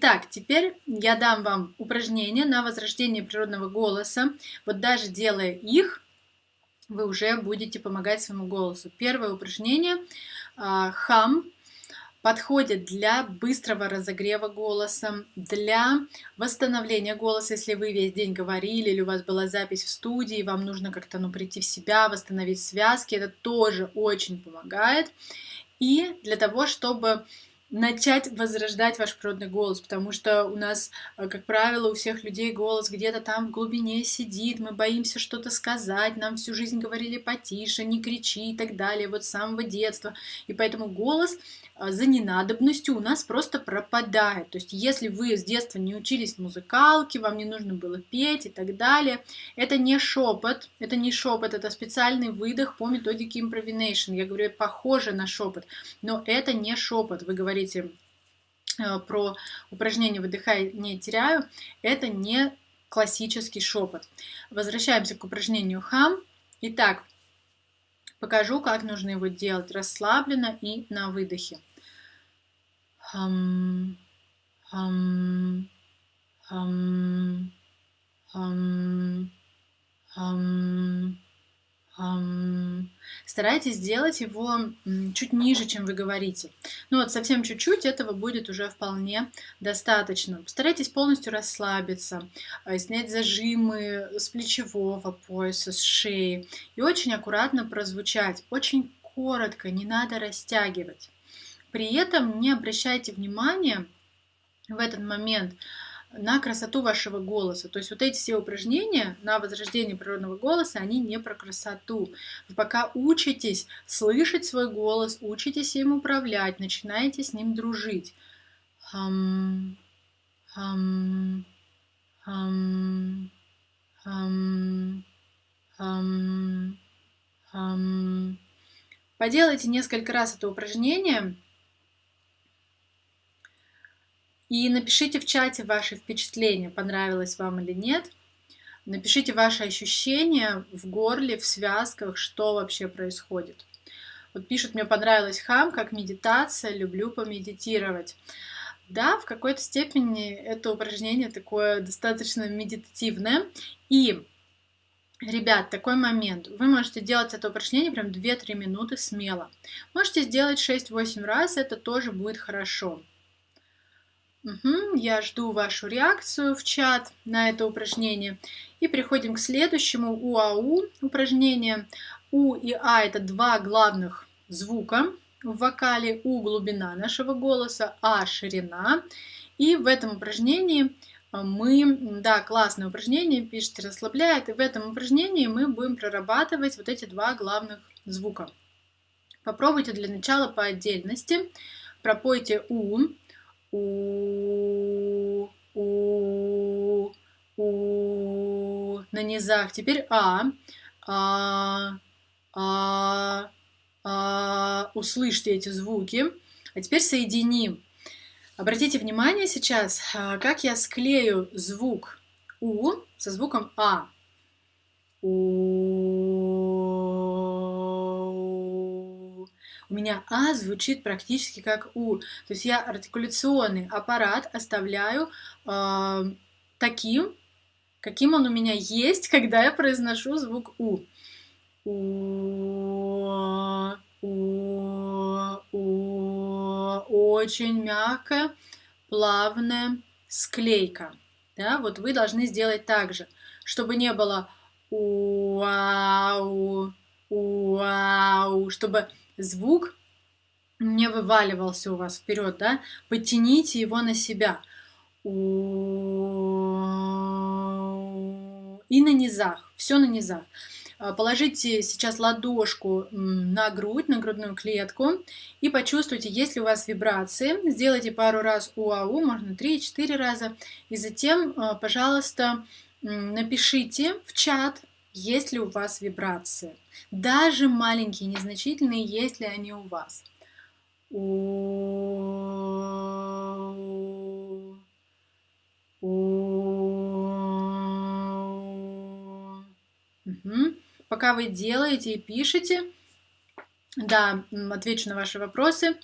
Итак, теперь я дам вам упражнения на возрождение природного голоса. Вот даже делая их, вы уже будете помогать своему голосу. Первое упражнение а, хам подходит для быстрого разогрева голоса, для восстановления голоса, если вы весь день говорили или у вас была запись в студии, вам нужно как-то ну, прийти в себя, восстановить связки, это тоже очень помогает. И для того, чтобы начать возрождать ваш природный голос, потому что у нас, э, как правило, у всех людей голос где-то там в глубине сидит, мы боимся что-то сказать, нам всю жизнь говорили потише, не кричи и так далее, вот с самого детства. И поэтому голос за ненадобностью у нас просто пропадает. То есть если вы с детства не учились музыкалке, вам не нужно было петь и так далее, это не шепот, это не шепот, это специальный выдох по методике improvisation. Я говорю, похоже на шепот, но это не шепот. Вы говорите э, про упражнение «выдыхай, не теряю», это не классический шепот. Возвращаемся к упражнению хам. Итак, покажу, как нужно его делать расслабленно и на выдохе hum, hum, hum, hum, hum, hum. Старайтесь сделать его чуть ниже, чем вы говорите. Ну вот совсем чуть-чуть этого будет уже вполне достаточно. Постарайтесь полностью расслабиться, э, снять зажимы с плечевого пояса, с шеи и очень аккуратно прозвучать, очень коротко, не надо растягивать. При этом не обращайте внимания в этот момент на красоту вашего голоса. То есть вот эти все упражнения на возрождение природного голоса, они не про красоту. Вы пока учитесь слышать свой голос, учитесь им управлять, начинаете с ним дружить. Хам, хам, хам, хам, хам, хам. Поделайте несколько раз это упражнение, и напишите в чате ваши впечатления, понравилось вам или нет. Напишите ваши ощущения в горле, в связках, что вообще происходит. Вот пишут, мне понравилось хам, как медитация, люблю помедитировать. Да, в какой-то степени это упражнение такое достаточно медитативное. И, ребят, такой момент. Вы можете делать это упражнение прям 2-3 минуты смело. Можете сделать 6-8 раз, это тоже будет хорошо. Угу, я жду вашу реакцию в чат на это упражнение. И переходим к следующему УАУ упражнение. У и А это два главных звука в вокале. У глубина нашего голоса, А ширина. И в этом упражнении мы, да, классное упражнение, пишите, расслабляет. И в этом упражнении мы будем прорабатывать вот эти два главных звука. Попробуйте для начала по отдельности. Пропойте У у, у, у на низах. Теперь а, а, а, а. Услышьте эти звуки. А теперь соединим. Обратите внимание сейчас, а, как я склею звук у со звуком а. У у меня А звучит практически как У. То есть я артикуляционный аппарат оставляю э, таким, каким он у меня есть, когда я произношу звук У. У, у, у, очень мягкая, плавная склейка. Да, вот вы должны сделать так же, чтобы не было уау, уау, чтобы звук не вываливался у вас вперед, да, потяните его на себя. И на низах, все на низах. А, положите сейчас ладошку на грудь, на грудную клетку и почувствуйте, есть ли у вас вибрации. Сделайте пару раз УАУ, можно 3-4 раза. И затем, а, пожалуйста, напишите в чат есть ли у вас вибрации. Даже маленькие, незначительные, есть ли они у вас. Угу. Пока вы делаете и пишете, да, отвечу на ваши вопросы.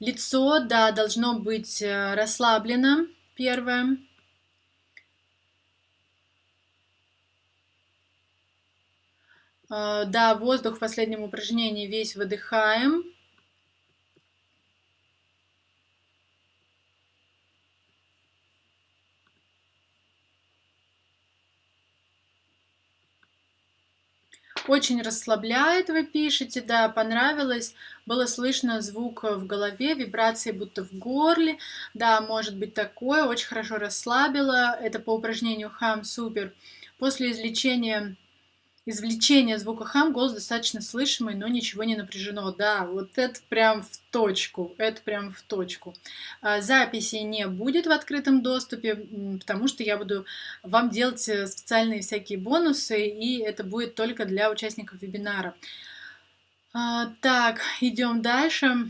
Лицо, да, должно быть э, расслаблено, первое. Да, воздух в последнем упражнении весь выдыхаем. Очень расслабляет, вы пишете, да, понравилось. Было слышно звук в голове, вибрации будто в горле. Да, может быть такое, очень хорошо расслабило. Это по упражнению хам супер. После излечения извлечение звука хам, голос достаточно слышимый, но ничего не напряжено. Да, вот это прям в точку, это прям в точку. А, записи не будет в открытом доступе, потому что я буду вам делать э, специальные всякие бонусы, и это будет только для участников вебинара. А, так, идем дальше.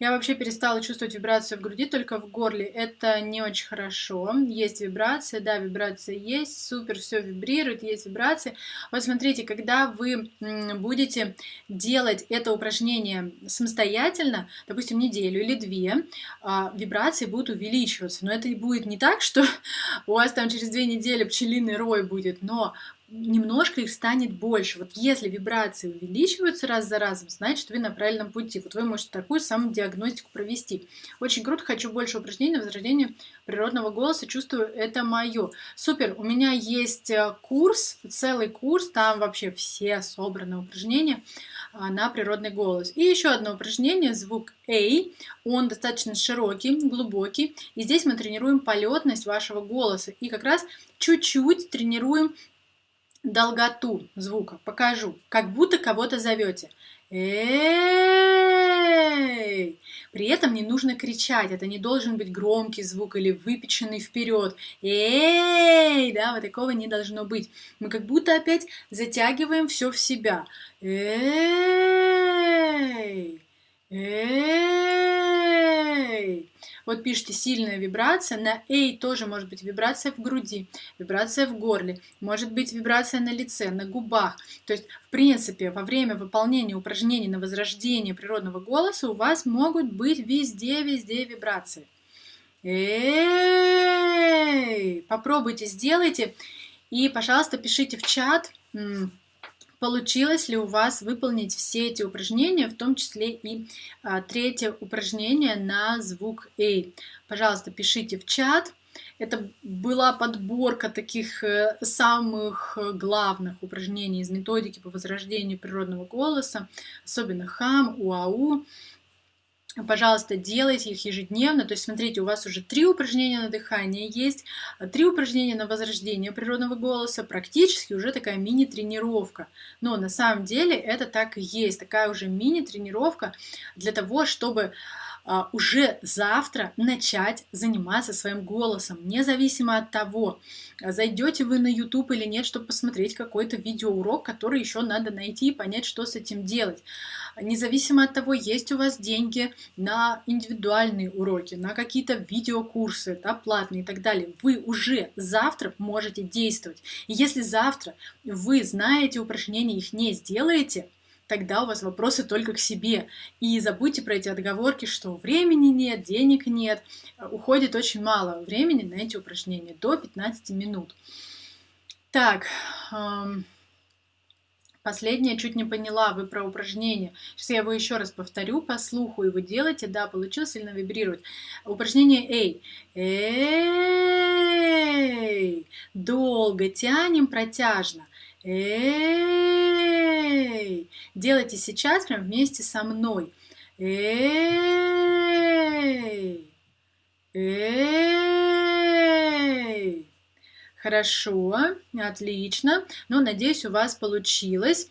Я вообще перестала чувствовать вибрацию в груди, только в горле. Это не очень хорошо. Есть вибрация, да, вибрация есть, супер, все вибрирует, есть вибрации. Вот смотрите, когда вы будете делать это упражнение самостоятельно, допустим, неделю или две, а, вибрации будут увеличиваться. Но это будет не так, что у вас там через две недели пчелиный рой будет, но немножко их станет больше. Вот если вибрации увеличиваются раз за разом, значит вы на правильном пути. Вот вы можете такую самодиагностику провести. Очень круто, хочу больше упражнений на возрождение природного голоса, чувствую, это мое. Супер, у меня есть э, курс, целый курс, там вообще все собраны упражнения а, на природный голос. И еще одно упражнение, звук A, он достаточно широкий, глубокий, и здесь мы тренируем полетность вашего голоса, и как раз чуть-чуть тренируем долготу звука. Покажу. Как будто кого-то зовете. Эй! При этом не нужно кричать. Это не должен быть громкий звук или выпеченный вперед. Эй! Да, вот такого не должно быть. Мы как будто опять затягиваем все в себя. Эй! Эй! Вот пишите сильная вибрация, на «эй» тоже может быть вибрация в груди, вибрация в горле, может быть вибрация на лице, на губах. То есть, в принципе, во время выполнения упражнений на возрождение природного голоса у вас могут быть везде-везде вибрации. Эй! Попробуйте, сделайте. И, пожалуйста, пишите в чат, получилось ли у вас выполнить все эти упражнения, в том числе и а, третье упражнение на звук A. Пожалуйста, пишите в чат. Это была подборка таких э, самых главных упражнений из методики по возрождению природного голоса, особенно хам, уау. Пожалуйста, делайте их ежедневно. То есть, смотрите, у вас уже три упражнения на дыхание есть, три упражнения на возрождение природного голоса, практически уже такая мини-тренировка. Но на самом деле это так и есть, такая уже мини-тренировка для того, чтобы а, уже завтра начать заниматься своим голосом, независимо от того, зайдете вы на YouTube или нет, чтобы посмотреть какой-то видеоурок, который еще надо найти и понять, что с этим делать. Независимо от того, есть у вас деньги на индивидуальные уроки, на какие-то видеокурсы, да, платные и так далее, вы уже завтра можете действовать. И если завтра вы знаете упражнения, их не сделаете, тогда у вас вопросы только к себе. И забудьте про эти отговорки, что времени нет, денег нет. Уходит очень мало времени на эти упражнения, до 15 минут. Так, эм, Последнее чуть не поняла, вы про упражнение. Сейчас я его еще раз повторю по слуху, и вы делаете, да, получилось сильно вибрировать. Упражнение Эй. Эй. Долго тянем, протяжно. Эй! Делайте сейчас прям вместе со мной. Эй! Эй! Хорошо, отлично. Ну, надеюсь, у вас получилось.